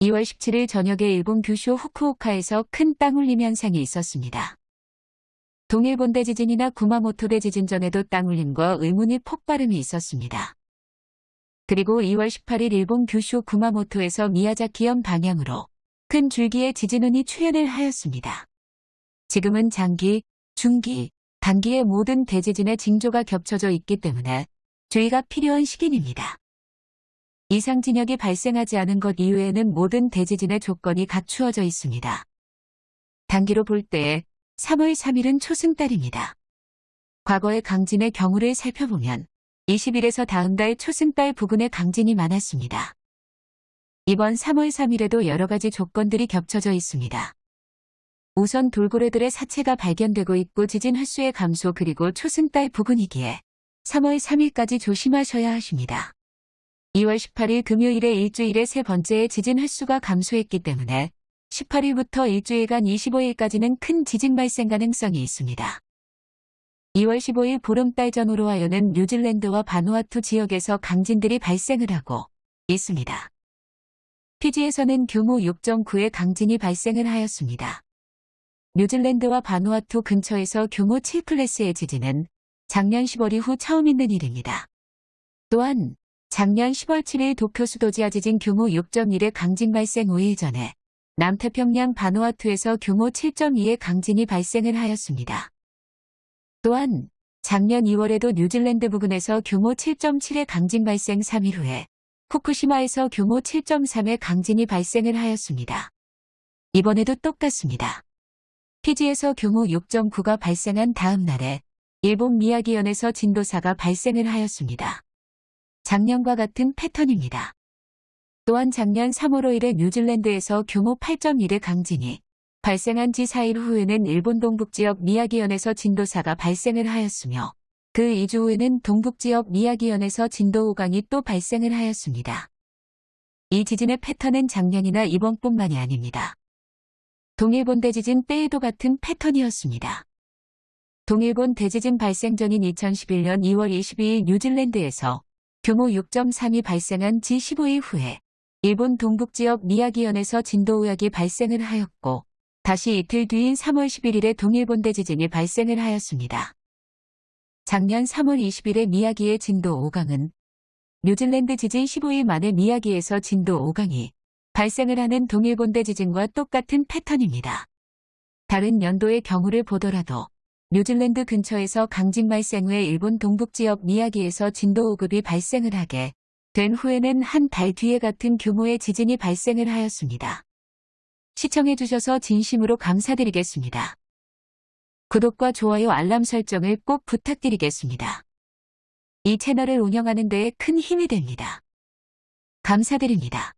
2월 17일 저녁에 일본 규슈 후쿠오카에서 큰 땅울림 현상이 있었습니다. 동일본대 지진이나 구마모토대 지진 전에도 땅울림과 의문이 폭발음이 있었습니다. 그리고 2월 18일 일본 규슈 구마모토에서 미야자키현 방향으로 큰 줄기의 지진운이 출현을 하였습니다. 지금은 장기, 중기, 단기의 모든 대지진의 징조가 겹쳐져 있기 때문에 주의가 필요한 시기입니다. 이상 진역이 발생하지 않은 것 이외에는 모든 대지진의 조건이 갖추어져 있습니다. 단기로 볼때 3월 3일은 초승달입니다. 과거의 강진의 경우를 살펴보면 20일에서 다음 달 초승달 부근에 강진이 많았습니다. 이번 3월 3일에도 여러 가지 조건들이 겹쳐져 있습니다. 우선 돌고래들의 사체가 발견되고 있고 지진 횟수의 감소 그리고 초승달 부근이기에 3월 3일까지 조심하셔야 하십니다. 2월 18일 금요일에 일주일의 세 번째의 지진 횟수가 감소했기 때문에 18일부터 일주일간 25일까지는 큰 지진 발생 가능성이 있습니다. 2월 15일 보름달 전후로 하여는 뉴질랜드와 바누아투 지역에서 강진들이 발생을 하고 있습니다. 피지에서는 규모 6.9의 강진이 발생을 하였습니다. 뉴질랜드와 바누아투 근처에서 규모 7클래스의 지진은 작년 10월 이후 처음 있는 일입니다. 또한 작년 10월 7일 도쿄 수도지하 지진 규모 6.1의 강진 발생 5일 전에 남태평양 바누아투에서 규모 7.2의 강진이 발생을 하였습니다. 또한 작년 2월에도 뉴질랜드 부근에서 규모 7.7의 강진 발생 3일 후에 후쿠시마에서 규모 7.3의 강진이 발생을 하였습니다. 이번에도 똑같습니다. 피지에서 규모 6.9가 발생한 다음 날에 일본 미야기현에서 진도 4가 발생을 하였습니다. 작년과 같은 패턴입니다. 또한 작년 3월 5일에 뉴질랜드에서 규모 8.1의 강진이 발생한 지 4일 후에는 일본 동북지역 미야기현에서 진도 4가 발생을 하였으며 그 2주 후에는 동북지역 미야기현에서 진도 5강이 또 발생을 하였습니다. 이 지진의 패턴은 작년이나 이번뿐만이 아닙니다. 동일본 대지진 때에도 같은 패턴이었습니다. 동일본 대지진 발생 전인 2011년 2월 22일 뉴질랜드에서 규모 6.3이 발생한 지 15일 후에 일본 동북지역 미야기현에서 진도 5약이 발생을 하였고 다시 이틀 뒤인 3월 11일에 동일본 대 지진이 발생을 하였습니다. 작년 3월 20일에 미야기의 진도 5강은 뉴질랜드 지진 15일 만에 미야기에서 진도 5강이 발생을 하는 동일본 대 지진과 똑같은 패턴입니다. 다른 연도의 경우를 보더라도 뉴질랜드 근처에서 강진 발생 후에 일본 동북지역 미야기에서 진도 5급이 발생을 하게 된 후에는 한 달 뒤에 같은 규모의 지진이 발생을 하였습니다. 시청해주셔서 진심으로 감사드리겠습니다. 구독과 좋아요 알람 설정을 꼭 부탁드리겠습니다. 이 채널을 운영하는 데에 큰 힘이 됩니다. 감사드립니다.